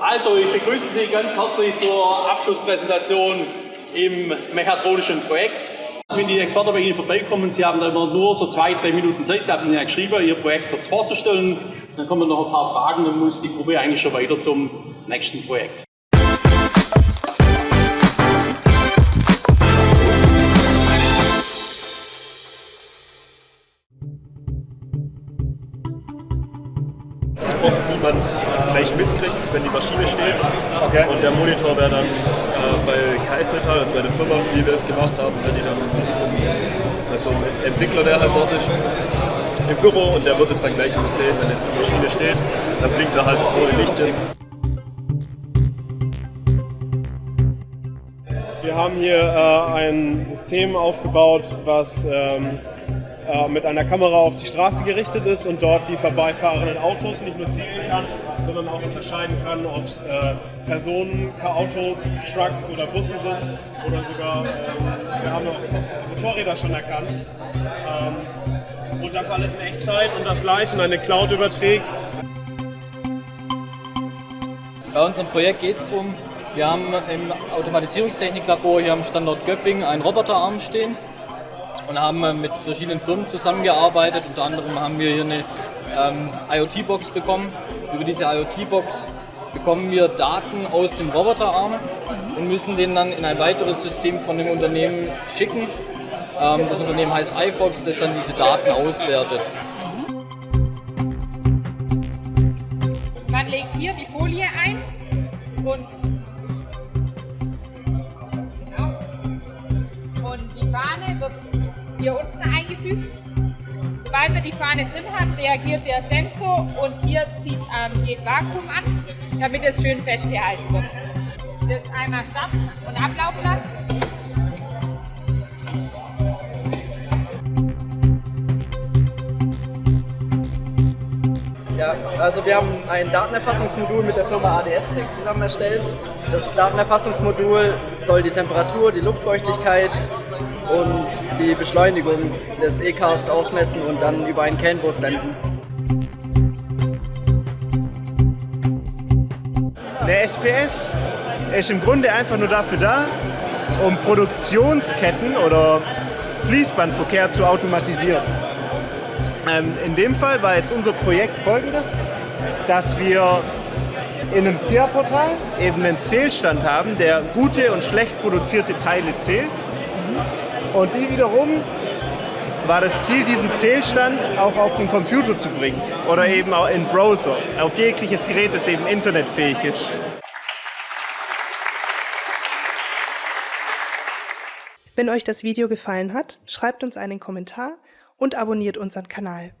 Also, ich begrüße Sie ganz herzlich zur Abschlusspräsentation im mechatronischen Projekt. Also, wenn die Experten bei Ihnen vorbeikommen, Sie haben da immer nur so zwei, drei Minuten Zeit. Sie haben Ihnen ja geschrieben, Ihr Projekt kurz vorzustellen. Dann kommen noch ein paar Fragen, dann muss die Gruppe eigentlich schon weiter zum nächsten Projekt. Oft niemand gleich mitkriegt, wenn die Maschine steht. Okay. Und der Monitor wäre dann äh, bei KS Metall, also bei der Firma, für die wir es gemacht haben, wenn die dann, also ein Entwickler, der halt dort ist, im Büro und der wird es dann gleich immer sehen, wenn jetzt die Maschine steht, dann blinkt da halt das rote Licht hin. Wir haben hier äh, ein System aufgebaut, was ähm, äh, mit einer Kamera auf die Straße gerichtet ist und dort die vorbeifahrenden Autos nicht nur zählen kann, sondern auch unterscheiden kann, ob es äh, Personen, Autos, Trucks oder Busse sind oder sogar, äh, wir haben auch Motorräder schon erkannt. Ähm, und das alles in Echtzeit und das live in eine Cloud überträgt. Bei unserem Projekt geht es darum, wir haben im Automatisierungstechniklabor hier am Standort Göppingen einen Roboterarm stehen und haben mit verschiedenen Firmen zusammengearbeitet. Unter anderem haben wir hier eine ähm, IoT-Box bekommen. Über diese IoT-Box bekommen wir Daten aus dem Roboterarm und müssen den dann in ein weiteres System von dem Unternehmen schicken. Ähm, das Unternehmen heißt iFox, das dann diese Daten auswertet. Man legt hier die Folie ein und hier unten eingefügt. Sobald man die Fahne drin hat, reagiert der Sensor und hier zieht ähm, geht Vakuum an, damit es schön festgehalten wird. Das einmal starten und ablaufen lassen. Ja, also wir haben ein Datenerfassungsmodul mit der Firma ADS Tech zusammen erstellt. Das Datenerfassungsmodul soll die Temperatur, die Luftfeuchtigkeit und die Beschleunigung des E-Cards ausmessen und dann über einen CAN-Bus senden. Der SPS ist im Grunde einfach nur dafür da, um Produktionsketten oder Fließbandverkehr zu automatisieren. Ähm, in dem Fall war jetzt unser Projekt folgendes, dass wir in einem TIA-Portal eben einen Zählstand haben, der gute und schlecht produzierte Teile zählt und die wiederum war das Ziel, diesen Zählstand auch auf den Computer zu bringen oder eben auch in Browser, auf jegliches Gerät, das eben internetfähig ist. Wenn euch das Video gefallen hat, schreibt uns einen Kommentar und abonniert unseren Kanal.